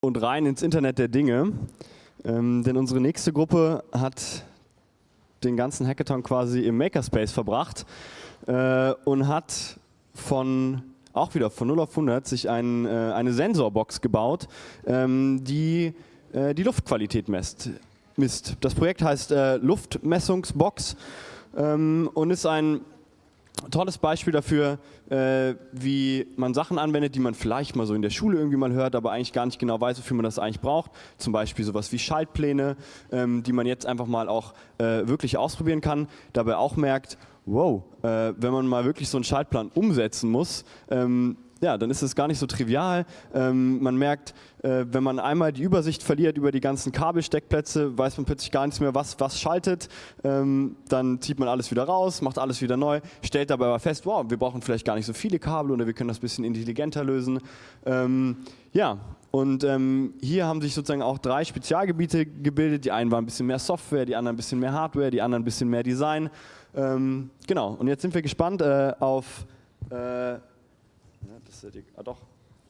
und rein ins Internet der Dinge. Ähm, denn unsere nächste Gruppe hat den ganzen Hackathon quasi im Makerspace verbracht äh, und hat von auch wieder von 0 auf 100 sich ein, äh, eine Sensorbox gebaut, ähm, die äh, die Luftqualität messt, misst. Das Projekt heißt äh, Luftmessungsbox ähm, und ist ein tolles Beispiel dafür, äh, wie man Sachen anwendet, die man vielleicht mal so in der Schule irgendwie mal hört, aber eigentlich gar nicht genau weiß, wofür man das eigentlich braucht. Zum Beispiel sowas wie Schaltpläne, ähm, die man jetzt einfach mal auch äh, wirklich ausprobieren kann. Dabei auch merkt, wow, äh, wenn man mal wirklich so einen Schaltplan umsetzen muss, ähm, ja, dann ist es gar nicht so trivial. Ähm, man merkt, äh, wenn man einmal die Übersicht verliert über die ganzen Kabelsteckplätze, weiß man plötzlich gar nichts mehr, was, was schaltet. Ähm, dann zieht man alles wieder raus, macht alles wieder neu, stellt dabei aber fest, wow, wir brauchen vielleicht gar nicht so viele Kabel oder wir können das ein bisschen intelligenter lösen. Ähm, ja, und ähm, hier haben sich sozusagen auch drei Spezialgebiete gebildet. Die einen waren ein bisschen mehr Software, die anderen ein bisschen mehr Hardware, die anderen ein bisschen mehr Design. Ähm, genau, und jetzt sind wir gespannt äh, auf äh, das ist ja die, ah doch,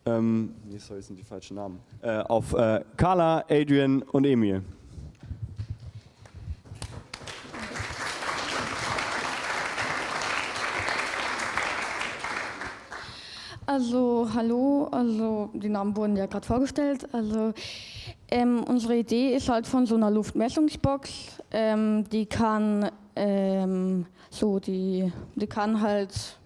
ähm, nee, sorry, sind die falschen Namen, äh, auf äh, Carla, Adrian und Emil. Also hallo, also die Namen wurden ja gerade vorgestellt. Also ähm, unsere Idee ist halt von so einer Luftmessungsbox, ähm, die kann ähm, so die, die kann halt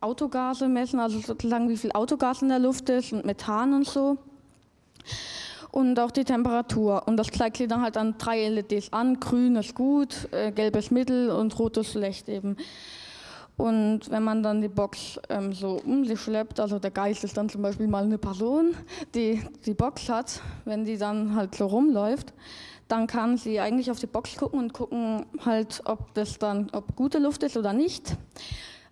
Autogase messen, also sozusagen wie viel Autogas in der Luft ist und Methan und so. Und auch die Temperatur. Und das zeigt sie dann halt an drei LEDs an. Grün ist gut, äh, gelbes mittel und rotes schlecht eben. Und wenn man dann die Box ähm, so um sich schleppt, also der Geist ist dann zum Beispiel mal eine Person, die die Box hat, wenn die dann halt so rumläuft, dann kann sie eigentlich auf die Box gucken und gucken halt, ob das dann, ob gute Luft ist oder nicht.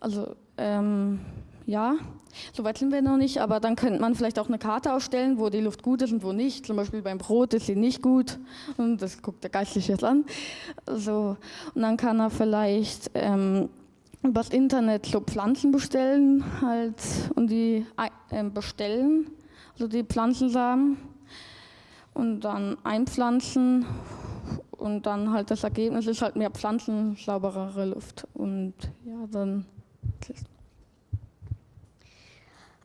Also ähm, ja, so weit sind wir noch nicht, aber dann könnte man vielleicht auch eine Karte ausstellen, wo die Luft gut ist und wo nicht. Zum Beispiel beim Brot ist sie nicht gut und das guckt der Geistliche jetzt an. So, und dann kann er vielleicht ähm, übers Internet so Pflanzen bestellen halt, und die äh, bestellen, also die Pflanzensamen und dann einpflanzen und dann halt das Ergebnis ist halt mehr Pflanzen, sauberere Luft und ja, dann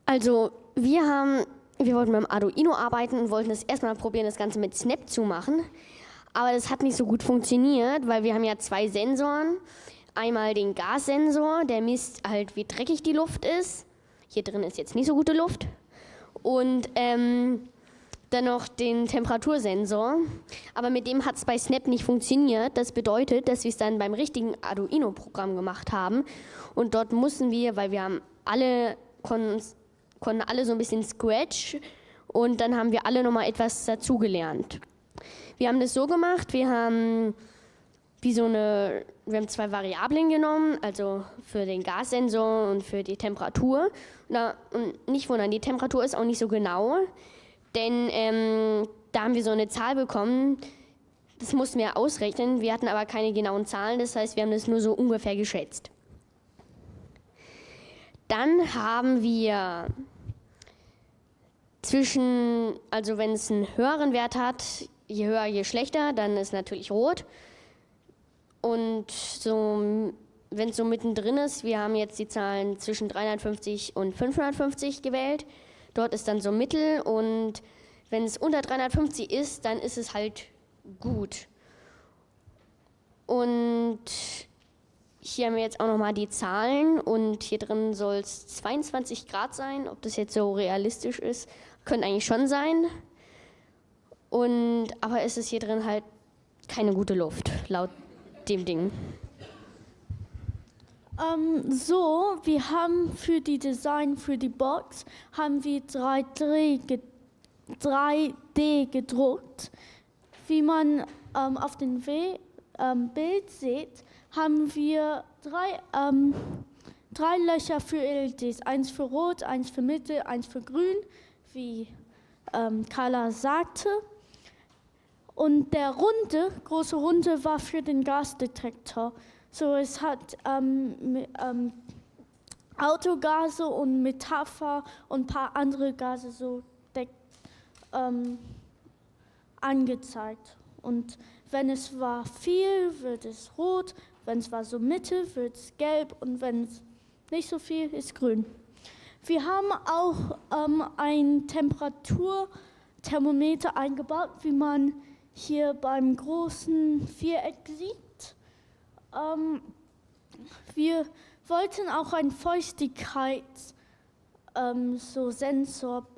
also wir haben, wir wollten dem Arduino arbeiten und wollten das erstmal probieren, das Ganze mit Snap zu machen. Aber das hat nicht so gut funktioniert, weil wir haben ja zwei Sensoren. Einmal den Gassensor, der misst halt, wie dreckig die Luft ist. Hier drin ist jetzt nicht so gute Luft. Und ähm, dann noch den Temperatursensor. Aber mit dem hat es bei Snap nicht funktioniert. Das bedeutet, dass wir es dann beim richtigen Arduino-Programm gemacht haben. Und dort mussten wir, weil wir haben alle, konnten, konnten alle so ein bisschen Scratch und dann haben wir alle nochmal etwas dazugelernt. Wir haben das so gemacht, wir haben wie so eine, wir haben zwei Variablen genommen, also für den Gassensor und für die Temperatur. Und nicht wundern, die Temperatur ist auch nicht so genau, denn ähm, da haben wir so eine Zahl bekommen, das mussten wir ausrechnen, wir hatten aber keine genauen Zahlen, das heißt, wir haben das nur so ungefähr geschätzt. Dann haben wir zwischen, also wenn es einen höheren Wert hat, je höher, je schlechter, dann ist natürlich rot. Und so, wenn es so mittendrin ist, wir haben jetzt die Zahlen zwischen 350 und 550 gewählt. Dort ist dann so Mittel und wenn es unter 350 ist, dann ist es halt gut. Und hier haben wir jetzt auch nochmal die Zahlen und hier drin soll es 22 Grad sein. Ob das jetzt so realistisch ist, könnte eigentlich schon sein. Und, aber es ist hier drin halt keine gute Luft, laut dem Ding. Ähm, so, wir haben für die Design für die Box haben wir 3D, 3D gedruckt. Wie man ähm, auf dem ähm, Bild sieht, haben wir drei, ähm, drei Löcher für LEDs. Eins für Rot, eins für Mitte, eins für Grün, wie ähm, Carla sagte. Und der runde, große runde war für den Gasdetektor. So es hat ähm, ähm, Autogase und Metapher und ein paar andere Gase so ähm, angezeigt. Und wenn es war viel, wird es rot, wenn es war so Mitte, wird es gelb und wenn es nicht so viel ist grün. Wir haben auch ähm, ein Temperaturthermometer eingebaut, wie man hier beim großen Viereck sieht. Ähm, wir wollten auch einen Feuchtigkeits ähm, so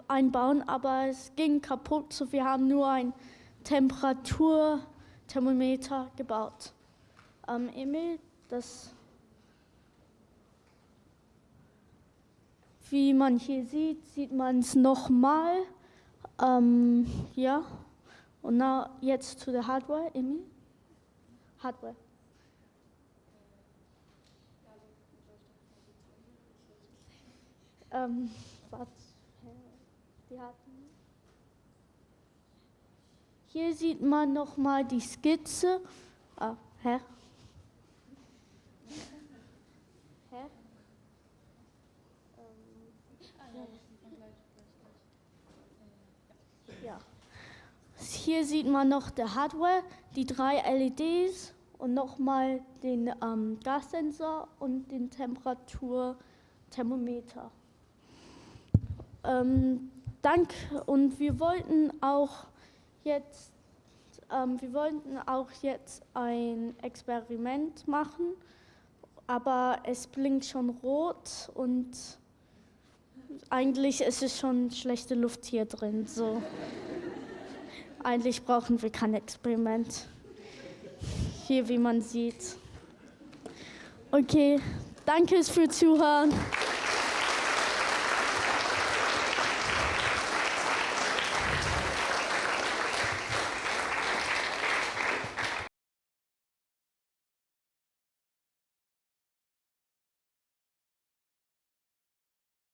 einbauen, aber es ging kaputt, so wir haben nur ein Temperaturthermometer gebaut. Ähm, Emil, das, wie man hier sieht, sieht man es nochmal. Ähm, ja, und now, jetzt zu der Hardware, Emil. Hardware. Ähm, was? Die hatten. Hier sieht man noch mal die Skizze. Ah, hä? Ja. Hier sieht man noch der Hardware, die drei LEDs und nochmal den ähm, Gassensor und den Temperaturthermometer. Ähm, Dank und wir wollten auch jetzt, ähm, wir wollten auch jetzt ein Experiment machen, aber es blinkt schon rot und eigentlich ist es schon schlechte Luft hier drin. So. eigentlich brauchen wir kein Experiment. Hier, wie man sieht. Okay, danke fürs Zuhören.